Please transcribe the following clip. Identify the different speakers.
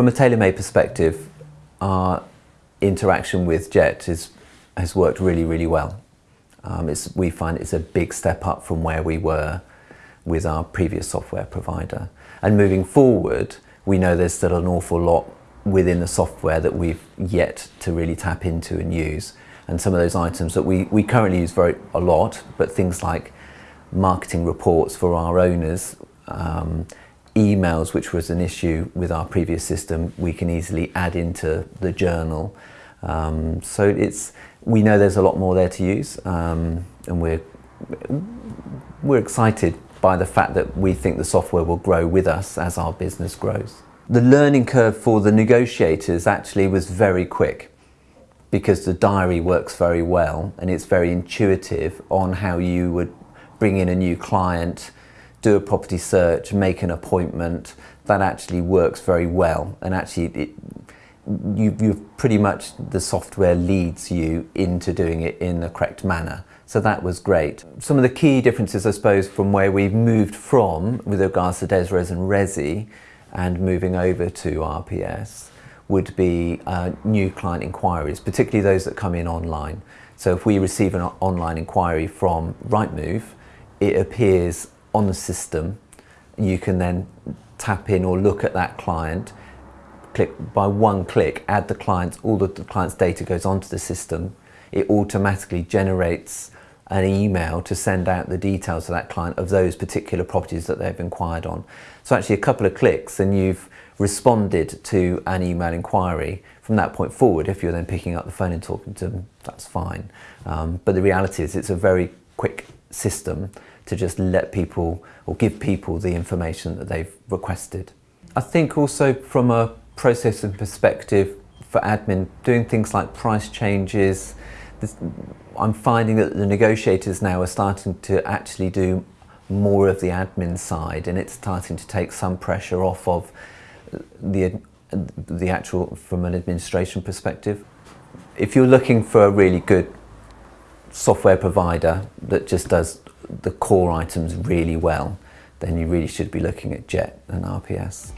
Speaker 1: From a tailor-made perspective, our interaction with Jet is, has worked really, really well. Um, we find it's a big step up from where we were with our previous software provider. And moving forward, we know there's still an awful lot within the software that we've yet to really tap into and use. And some of those items that we, we currently use very a lot, but things like marketing reports for our owners, um, emails, which was an issue with our previous system, we can easily add into the journal. Um, so it's, we know there's a lot more there to use um, and we're, we're excited by the fact that we think the software will grow with us as our business grows. The learning curve for the negotiators actually was very quick because the diary works very well and it's very intuitive on how you would bring in a new client, do a property search, make an appointment. That actually works very well and actually it, you, you've pretty much, the software leads you into doing it in the correct manner. So that was great. Some of the key differences, I suppose, from where we've moved from with regards to Dezrez and Rezi and moving over to RPS would be uh, new client inquiries, particularly those that come in online. So if we receive an online inquiry from Rightmove, it appears on the system. You can then tap in or look at that client click by one click, add the client, all the, the client's data goes onto the system. It automatically generates an email to send out the details to that client of those particular properties that they've inquired on. So actually a couple of clicks and you've responded to an email inquiry. From that point forward, if you're then picking up the phone and talking to them, that's fine. Um, but the reality is it's a very quick system to just let people or give people the information that they've requested. I think also from a process and perspective for admin, doing things like price changes, this, I'm finding that the negotiators now are starting to actually do more of the admin side and it's starting to take some pressure off of the, the actual, from an administration perspective. If you're looking for a really good software provider that just does the core items really well, then you really should be looking at JET and RPS.